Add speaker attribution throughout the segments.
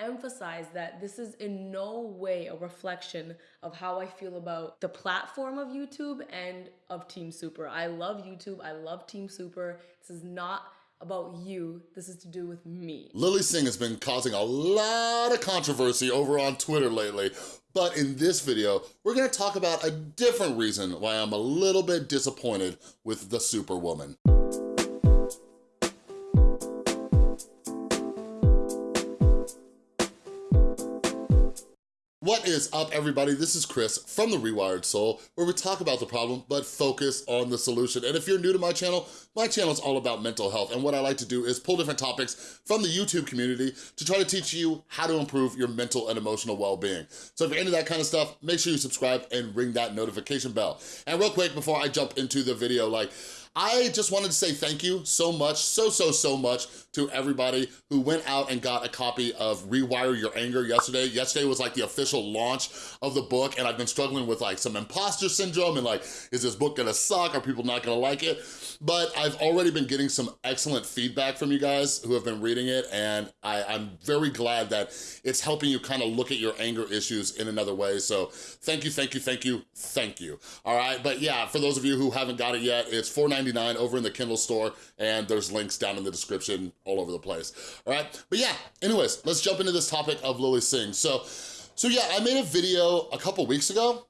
Speaker 1: emphasize that this is in no way a reflection of how I feel about the platform of YouTube and of Team Super. I love YouTube, I love Team Super. This is not about you. This is to do with me.
Speaker 2: Lilly Singh has been causing a lot of controversy over on Twitter lately, but in this video, we're gonna talk about a different reason why I'm a little bit disappointed with the Superwoman. What is up, everybody? This is Chris from The Rewired Soul, where we talk about the problem, but focus on the solution. And if you're new to my channel, my channel is all about mental health, and what I like to do is pull different topics from the YouTube community to try to teach you how to improve your mental and emotional well-being. So if you're into that kind of stuff, make sure you subscribe and ring that notification bell. And real quick, before I jump into the video, like, I just wanted to say thank you so much, so, so, so much to everybody who went out and got a copy of Rewire Your Anger yesterday. Yesterday was like the official launch of the book and I've been struggling with like some imposter syndrome and like, is this book gonna suck? Are people not gonna like it? But I've already been getting some excellent feedback from you guys who have been reading it and I, I'm very glad that it's helping you kind of look at your anger issues in another way. So thank you, thank you, thank you, thank you. All right, but yeah, for those of you who haven't got it yet, it's $4.99 $4.99 over in the Kindle store, and there's links down in the description all over the place, all right? But yeah, anyways, let's jump into this topic of Lilly Singh. So, so yeah, I made a video a couple weeks ago,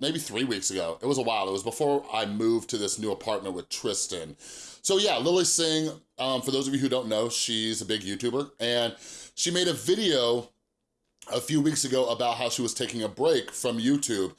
Speaker 2: maybe three weeks ago. It was a while. It was before I moved to this new apartment with Tristan. So yeah, Lilly Singh, um, for those of you who don't know, she's a big YouTuber, and she made a video a few weeks ago about how she was taking a break from YouTube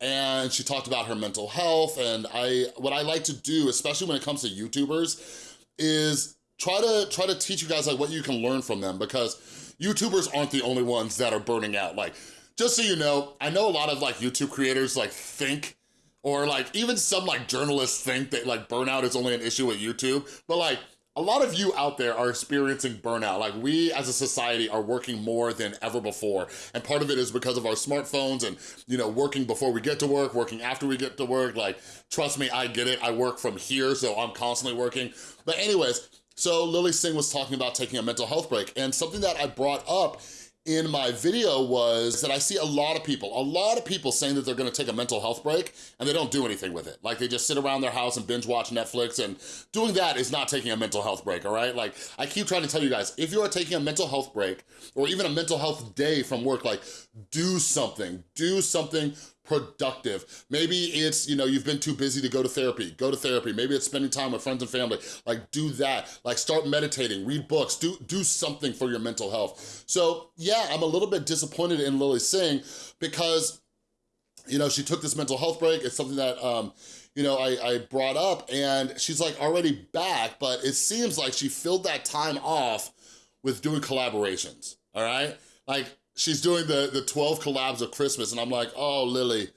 Speaker 2: and she talked about her mental health and I what I like to do, especially when it comes to YouTubers, is try to try to teach you guys like what you can learn from them because YouTubers aren't the only ones that are burning out. Like, just so you know, I know a lot of like YouTube creators like think or like even some like journalists think that like burnout is only an issue with YouTube, but like a lot of you out there are experiencing burnout. Like we as a society are working more than ever before. And part of it is because of our smartphones and, you know, working before we get to work, working after we get to work. Like, trust me, I get it. I work from here, so I'm constantly working. But anyways, so Lilly Singh was talking about taking a mental health break and something that I brought up in my video was that I see a lot of people, a lot of people saying that they're gonna take a mental health break and they don't do anything with it. Like they just sit around their house and binge watch Netflix and doing that is not taking a mental health break, all right? Like I keep trying to tell you guys, if you are taking a mental health break or even a mental health day from work, like do something, do something productive. Maybe it's, you know, you've been too busy to go to therapy, go to therapy. Maybe it's spending time with friends and family. Like do that, like start meditating, read books, do, do something for your mental health. So yeah, I'm a little bit disappointed in Lilly Singh because, you know, she took this mental health break. It's something that, um, you know, I, I brought up and she's like already back, but it seems like she filled that time off with doing collaborations, all right? Like she's doing the, the 12 collabs of Christmas and I'm like, oh, Lilly,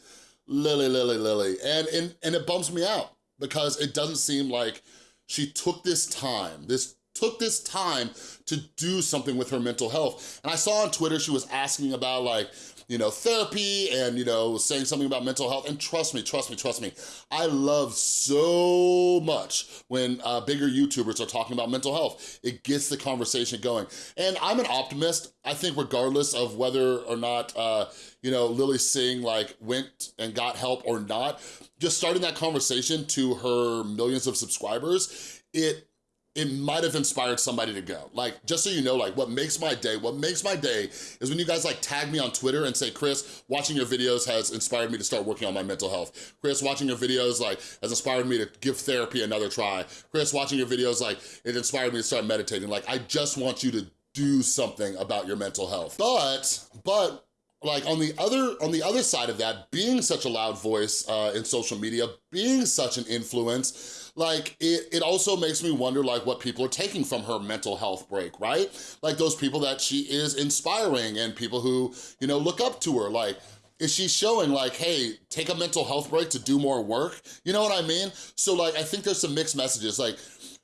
Speaker 2: Lilly, Lilly, Lilly. And, and, and it bumps me out because it doesn't seem like she took this time, this took this time to do something with her mental health. And I saw on Twitter she was asking about like, you know, therapy and, you know, saying something about mental health. And trust me, trust me, trust me, I love so much when uh, bigger YouTubers are talking about mental health. It gets the conversation going. And I'm an optimist. I think regardless of whether or not, uh, you know, Lilly Singh like went and got help or not, just starting that conversation to her millions of subscribers, it it might have inspired somebody to go. Like, just so you know, like what makes my day, what makes my day is when you guys like tag me on Twitter and say, Chris, watching your videos has inspired me to start working on my mental health. Chris, watching your videos like has inspired me to give therapy another try. Chris, watching your videos like it inspired me to start meditating. Like, I just want you to do something about your mental health. But, but like on the other on the other side of that being such a loud voice uh, in social media being such an influence like it, it also makes me wonder like what people are taking from her mental health break right like those people that she is inspiring and people who you know look up to her like is she showing like, hey, take a mental health break to do more work? You know what I mean? So like, I think there's some mixed messages. Like,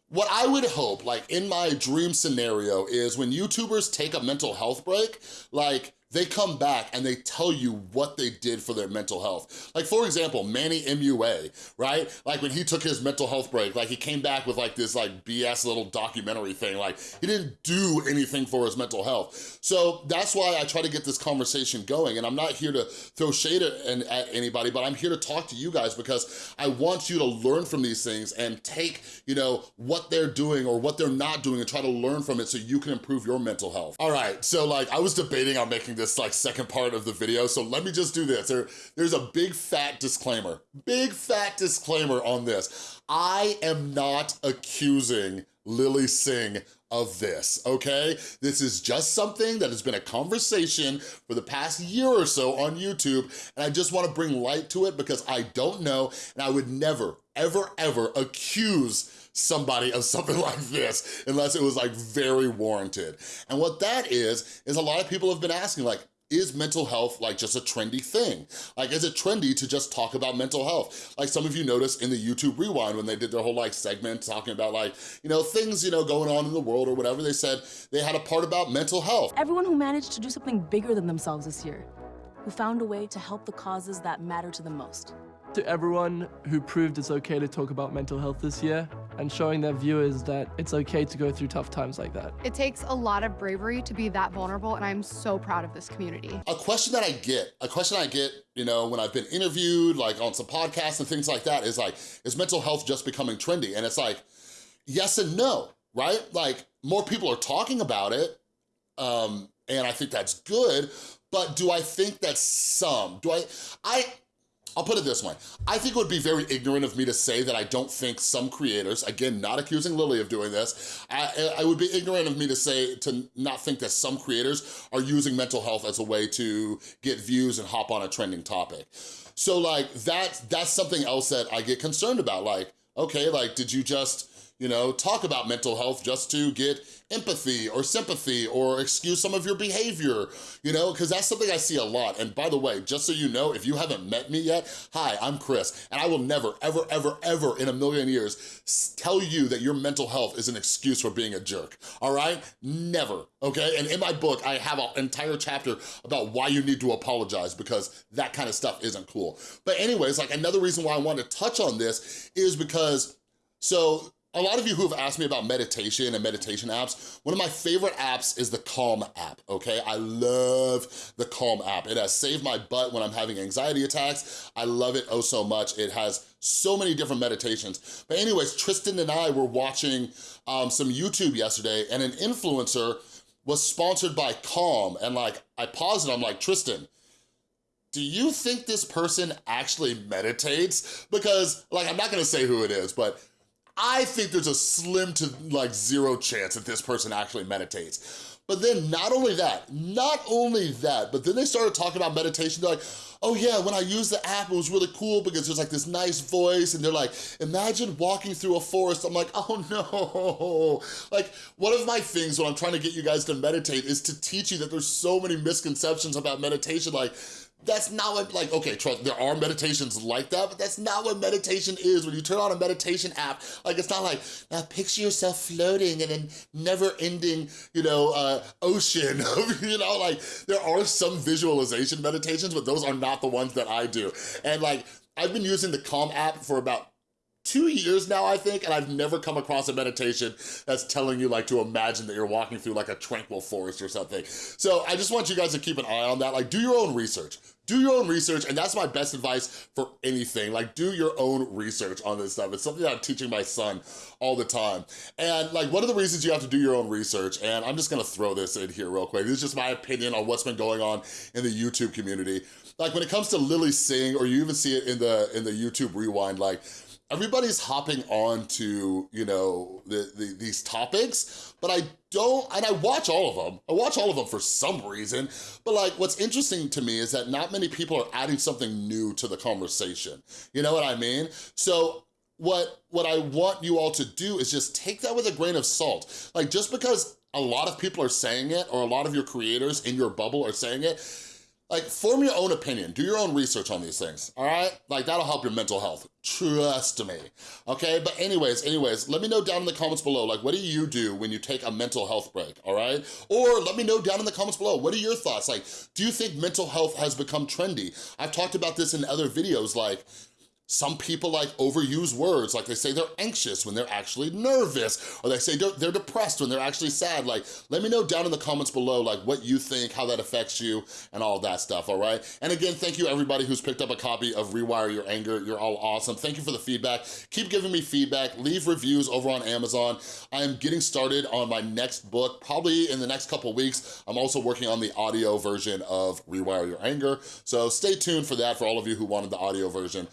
Speaker 2: what I would hope, like in my dream scenario, is when YouTubers take a mental health break, like they come back and they tell you what they did for their mental health. Like for example, Manny MUA, right? Like when he took his mental health break, like he came back with like this like BS little documentary thing, like he didn't do anything for his mental health. So that's why I try to get this conversation going and I'm not here to throw shade at, at anybody, but I'm here to talk to you guys because I want you to learn from these things and take, you know, what they're doing or what they're not doing and try to learn from it so you can improve your mental health. All right, so like I was debating on making this like second part of the video, so let me just do this. There, there's a big fat disclaimer, big fat disclaimer on this. I am not accusing Lilly Singh of this, okay? This is just something that has been a conversation for the past year or so on YouTube, and I just wanna bring light to it because I don't know, and I would never, ever, ever accuse somebody of something like this unless it was like very warranted. And what that is, is a lot of people have been asking like, is mental health like just a trendy thing? Like, is it trendy to just talk about mental health? Like some of you noticed in the YouTube Rewind when they did their whole like segment talking about like, you know, things, you know, going on in the world or whatever, they said they had a part about mental health.
Speaker 3: Everyone who managed to do something bigger than themselves this year, who found a way to help the causes that matter to them most.
Speaker 4: To everyone who proved it's okay to talk about mental health this year, and showing their viewers that it's okay to go through tough times like that.
Speaker 5: It takes a lot of bravery to be that vulnerable, and I'm so proud of this community.
Speaker 2: A question that I get, a question I get, you know, when I've been interviewed, like on some podcasts and things like that, is like, is mental health just becoming trendy? And it's like, yes and no, right? Like, more people are talking about it, um, and I think that's good, but do I think that some, do I, I, I'll put it this way. I think it would be very ignorant of me to say that I don't think some creators, again, not accusing Lilly of doing this, I, I, would be ignorant of me to say, to not think that some creators are using mental health as a way to get views and hop on a trending topic. So like, that, that's something else that I get concerned about. Like, okay, like, did you just, you know, talk about mental health just to get empathy or sympathy or excuse some of your behavior, you know, because that's something I see a lot. And by the way, just so you know, if you haven't met me yet, hi, I'm Chris, and I will never, ever, ever, ever in a million years tell you that your mental health is an excuse for being a jerk, all right? Never, okay? And in my book, I have an entire chapter about why you need to apologize because that kind of stuff isn't cool. But anyways, like another reason why I want to touch on this is because, so a lot of you who have asked me about meditation and meditation apps, one of my favorite apps is the Calm app, okay? I love the Calm app. It has saved my butt when I'm having anxiety attacks. I love it oh so much. It has so many different meditations. But anyways, Tristan and I were watching um, some YouTube yesterday and an influencer was sponsored by Calm and like, I paused and I'm like, Tristan, do you think this person actually meditates? Because like, I'm not gonna say who it is, but I think there's a slim to like zero chance that this person actually meditates. But then not only that, not only that, but then they started talking about meditation. They're like, oh yeah, when I used the app, it was really cool because there's like this nice voice and they're like, imagine walking through a forest. I'm like, oh no. Like one of my things when I'm trying to get you guys to meditate is to teach you that there's so many misconceptions about meditation. Like that's not what, like, okay, trust, there are meditations like that, but that's not what meditation is. When you turn on a meditation app, like, it's not like, now picture yourself floating in a never-ending, you know, uh, ocean of, you know, like, there are some visualization meditations, but those are not the ones that I do. And like, I've been using the Calm app for about two years now, I think, and I've never come across a meditation that's telling you like to imagine that you're walking through like a tranquil forest or something. So I just want you guys to keep an eye on that. Like do your own research. Do your own research, and that's my best advice for anything. Like, do your own research on this stuff. It's something that I'm teaching my son all the time. And like, one of the reasons you have to do your own research, and I'm just gonna throw this in here real quick. This is just my opinion on what's been going on in the YouTube community. Like, when it comes to Lilly Singh, or you even see it in the in the YouTube Rewind, like, everybody's hopping on to, you know, the, the, these topics, but I don't, and I watch all of them. I watch all of them for some reason, but like what's interesting to me is that not many people are adding something new to the conversation. You know what I mean? So what, what I want you all to do is just take that with a grain of salt. Like just because a lot of people are saying it or a lot of your creators in your bubble are saying it, Like, form your own opinion. Do your own research on these things, all right? Like, that'll help your mental health. Trust me, okay? But anyways, anyways, let me know down in the comments below, like, what do you do when you take a mental health break, all right? Or let me know down in the comments below, what are your thoughts? Like, do you think mental health has become trendy? I've talked about this in other videos, like, some people like overuse words, like they say they're anxious when they're actually nervous, or they say they're, depressed when they're actually sad. Like, let me know down in the comments below, like what you think, how that affects you, and all that stuff, all right? And again, thank you everybody who's picked up a copy of Rewire Your Anger. You're all awesome. Thank you for the feedback. Keep giving me feedback. Leave reviews over on Amazon. I am getting started on my next book, probably in the next couple weeks. I'm also working on the audio version of Rewire Your Anger. So stay tuned for that for all of you who wanted the audio version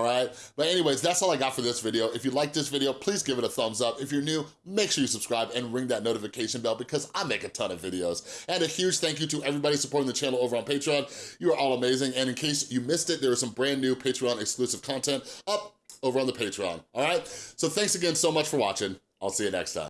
Speaker 2: all right? But anyways, that's all I got for this video. If you like this video, please give it a thumbs up. If you're new, make sure you subscribe and ring that notification bell because I make a ton of videos. And a huge thank you to everybody supporting the channel over on Patreon. You are all amazing. And in case you missed it, there is some brand new Patreon exclusive content up over on the Patreon, all right? So thanks again so much for watching. I'll see you next time.